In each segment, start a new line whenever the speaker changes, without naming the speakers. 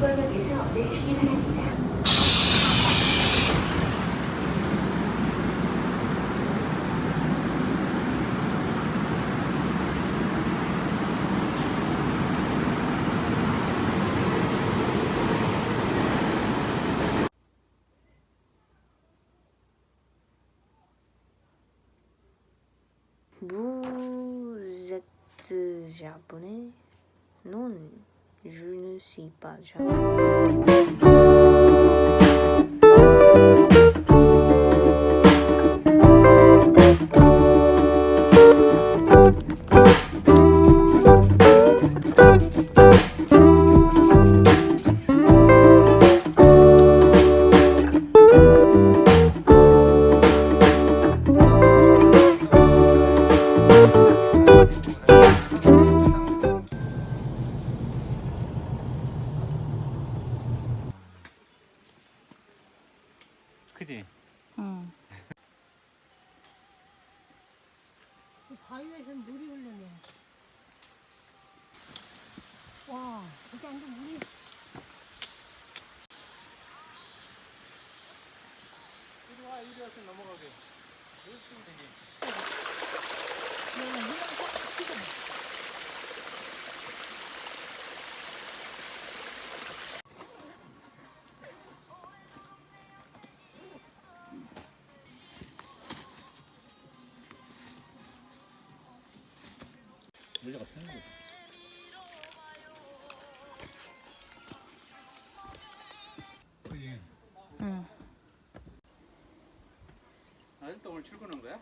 역에서 내리시기 바랍니다.
Vous êtes japonais Non, je ne suis pas japonais.
그
바위에서 물이 흐르네. 와, 여기 완전 물이.
이리 와 이리 와서 넘어가게 있으면 되지
내가 물을 딱
물려가 펴는 거지 그지?
응.
아직도 오늘 출근한 거야?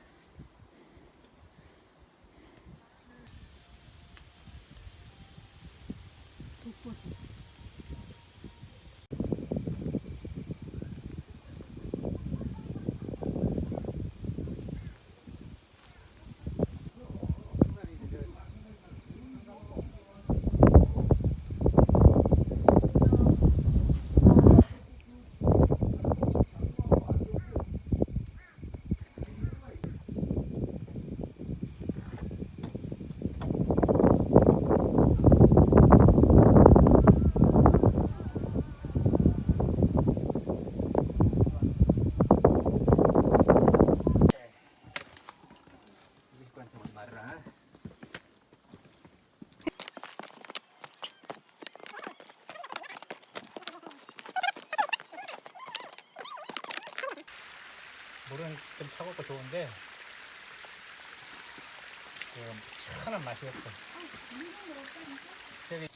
물은 좀 차갑고 좋은데 그 시원한 맛이 없어. 저기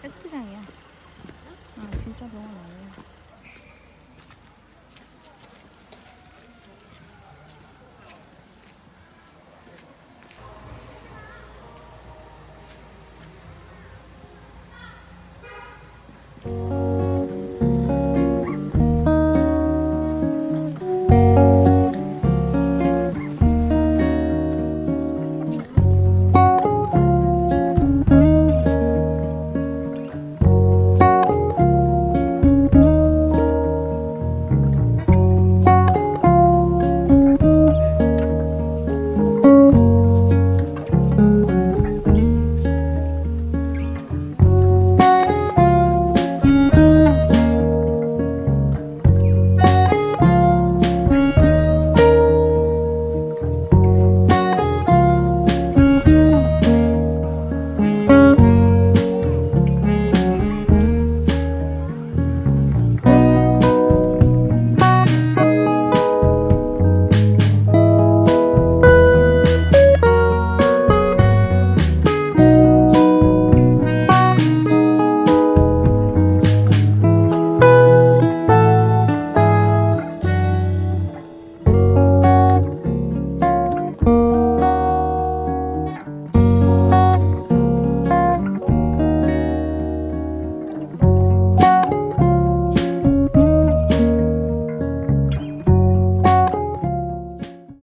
팩트장이야. Có 我来了